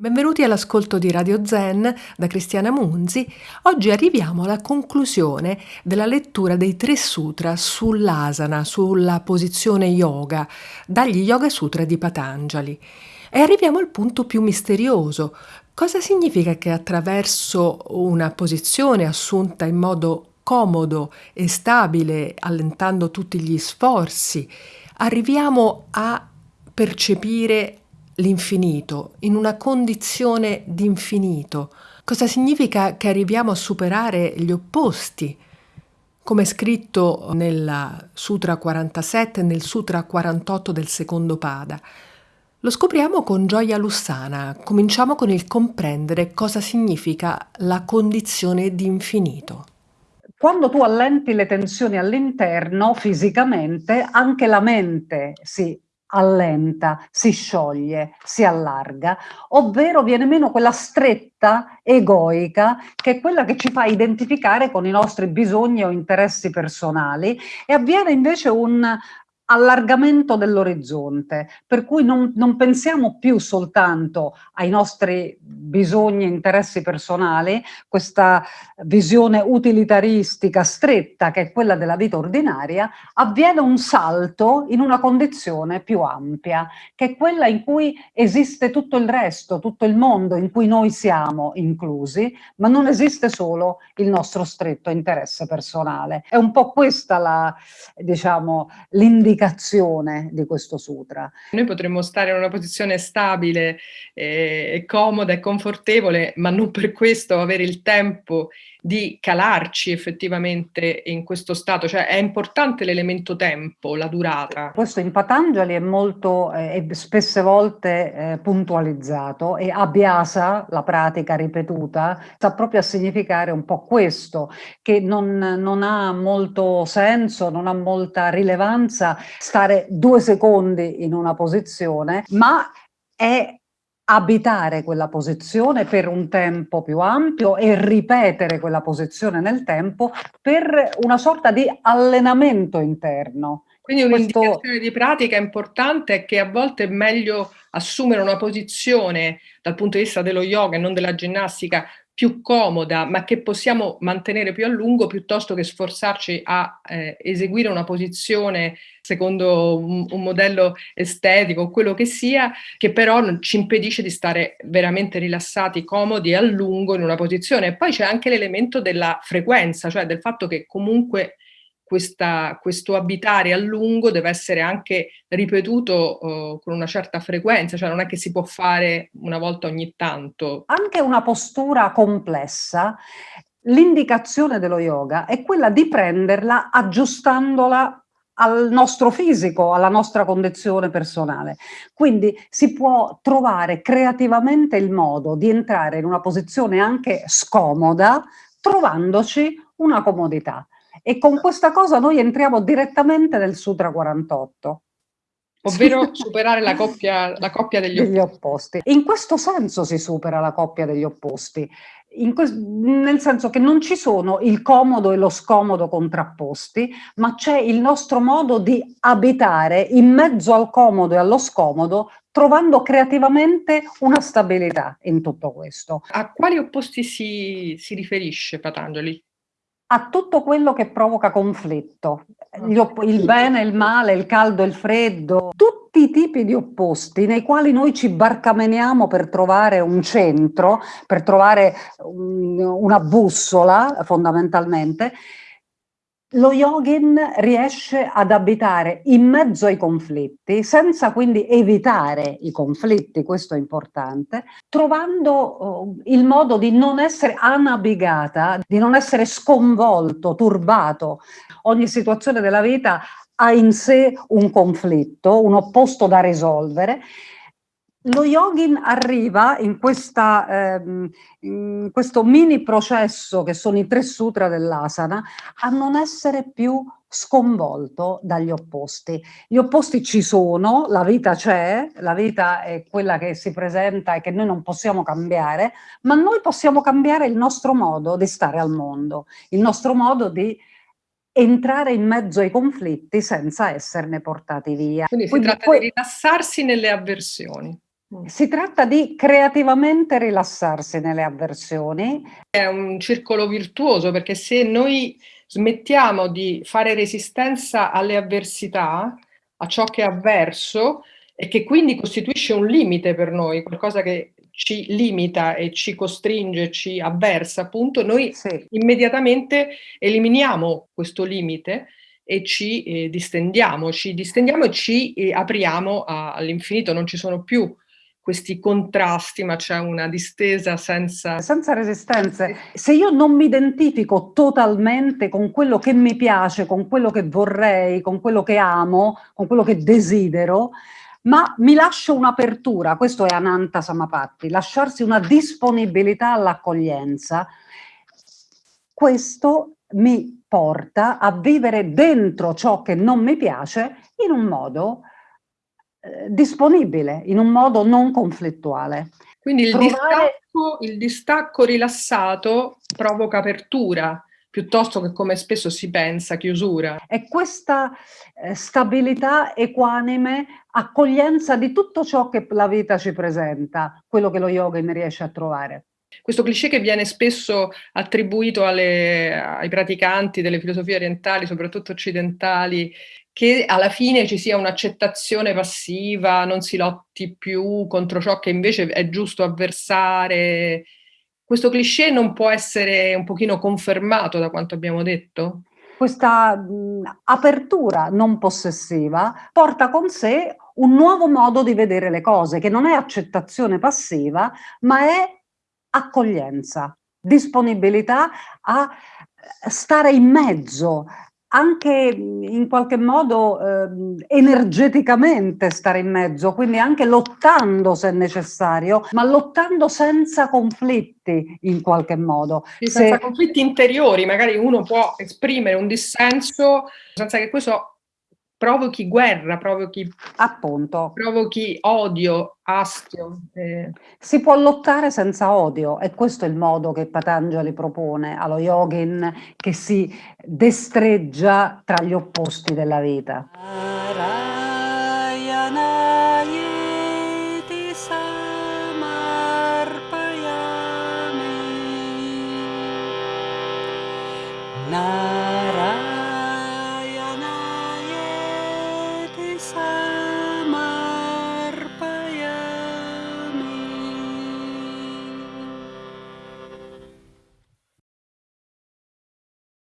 Benvenuti all'ascolto di Radio Zen da Cristiana Munzi. Oggi arriviamo alla conclusione della lettura dei tre sutra sull'asana, sulla posizione yoga, dagli Yoga Sutra di Patanjali. E arriviamo al punto più misterioso. Cosa significa che attraverso una posizione assunta in modo comodo e stabile, allentando tutti gli sforzi, arriviamo a percepire l'infinito, in una condizione di infinito. Cosa significa che arriviamo a superare gli opposti? Come scritto nel Sutra 47 e nel Sutra 48 del secondo Pada. Lo scopriamo con gioia lussana, cominciamo con il comprendere cosa significa la condizione di infinito. Quando tu allenti le tensioni all'interno, fisicamente, anche la mente si allenta, si scioglie, si allarga, ovvero viene meno quella stretta egoica che è quella che ci fa identificare con i nostri bisogni o interessi personali e avviene invece un allargamento dell'orizzonte, per cui non, non, pensiamo più soltanto ai nostri bisogni e interessi personali, questa visione utilitaristica stretta che è quella della vita ordinaria, avviene un salto in una condizione più ampia, che è quella in cui esiste tutto il resto, tutto il mondo in cui noi siamo inclusi, ma non esiste solo il nostro stretto interesse personale. È un po' questa diciamo, l'indicazione l'indicazione di questo sutra. Noi potremmo stare in una posizione stabile, eh, comoda e confortevole, ma non per questo avere il tempo di calarci effettivamente in questo stato, cioè è importante l'elemento tempo, la durata. Questo in Patanjali è molto, eh, spesse volte eh, puntualizzato e abbiasa, la pratica ripetuta, sta proprio a significare un po' questo, che non, non ha molto senso, non ha molta rilevanza stare due secondi in una posizione, ma è abitare quella posizione per un tempo più ampio e ripetere quella posizione nel tempo per una sorta di allenamento interno. Quindi un'indicazione Questo... di pratica importante è che a volte è meglio assumere una posizione dal punto di vista dello yoga e non della ginnastica più comoda, ma che possiamo mantenere più a lungo, piuttosto che sforzarci a eh, eseguire una posizione secondo un, un, modello estetico, quello che sia, che però ci impedisce di stare veramente rilassati, comodi a lungo in una posizione. E poi c'è anche l'elemento della frequenza, cioè del fatto che comunque questa, questo abitare a lungo deve essere anche ripetuto uh, con una certa frequenza, cioè non è che si può fare una volta ogni tanto. Anche una postura complessa, l'indicazione dello yoga è quella di prenderla aggiustandola al nostro fisico, alla nostra condizione personale. Quindi si può trovare creativamente il modo di entrare in una posizione anche scomoda, trovandoci una comodità. E con questa cosa noi entriamo direttamente nel Sutra 48. Ovvero superare la coppia, la coppia degli, degli opposti. opposti. In questo senso si supera la coppia degli opposti, nel senso che non ci sono il comodo e lo scomodo contrapposti, ma c'è il nostro modo di abitare in mezzo al comodo e allo scomodo, trovando creativamente una stabilità in tutto questo. A quali opposti si, si riferisce Patanjali? A tutto quello che provoca conflitto, il bene, il male, il caldo, il freddo, tutti i tipi di opposti nei quali noi ci barcameniamo per trovare un centro, per trovare una bussola fondamentalmente, lo yogin riesce ad abitare in mezzo ai conflitti, senza quindi evitare i conflitti, questo è importante, trovando uh, il modo di non essere anabigata, di non essere sconvolto, turbato. Ogni situazione della vita ha in sé un conflitto, un opposto da risolvere lo yogin arriva in, questa, ehm, in, questo mini processo che sono i tre sutra dell'asana a non essere più sconvolto dagli opposti. Gli opposti ci sono, la vita c'è, la vita è quella che si presenta e che noi non possiamo cambiare, ma noi possiamo cambiare il nostro modo di stare al mondo, il nostro modo di entrare in mezzo ai conflitti senza esserne portati via. Quindi si Quindi tratta poi... di rilassarsi nelle avversioni. Mm. Si tratta di creativamente rilassarsi nelle avversioni. È un circolo virtuoso perché se noi smettiamo di fare resistenza alle avversità, a ciò che è avverso e che quindi costituisce un limite per noi, qualcosa che ci limita e ci costringe, ci avversa, appunto, noi sì. immediatamente eliminiamo questo limite e ci eh, distendiamo, ci distendiamo e ci eh, apriamo all'infinito, non ci sono più questi contrasti, ma c'è una distesa senza... Senza resistenze. Se io non mi identifico totalmente con quello che mi piace, con quello che vorrei, con quello che amo, con quello che desidero, ma mi lascio un'apertura, questo è Ananta Samapatti, lasciarsi una disponibilità all'accoglienza, questo mi porta a vivere dentro ciò che non mi piace in un modo disponibile, in un modo non conflittuale. Quindi il, Provare... distacco, il distacco rilassato provoca apertura, piuttosto che come spesso si pensa, chiusura. E questa eh, stabilità equanime, accoglienza di tutto ciò che la vita ci presenta, quello che lo yoga ne riesce a trovare. Questo cliché che viene spesso attribuito alle, ai praticanti delle filosofie orientali, soprattutto occidentali, che alla fine ci sia un'accettazione passiva, non si lotti più contro ciò che invece è giusto avversare. Questo cliché non può essere un pochino confermato da quanto abbiamo detto? Questa mh, apertura non possessiva porta con sé un nuovo modo di vedere le cose, che non è accettazione passiva, ma è accoglienza, disponibilità a stare in mezzo, anche in qualche modo eh, energeticamente stare in mezzo, quindi anche lottando se necessario, ma lottando senza conflitti in qualche modo. Sì, senza se... conflitti interiori, magari uno può esprimere un dissenso senza che questo provochi guerra, provochi, Appunto. provochi odio, astio. Eh. Si può lottare senza odio e questo è il modo che Patanjali propone allo yogin che si destreggia tra gli opposti della vita. Narayana.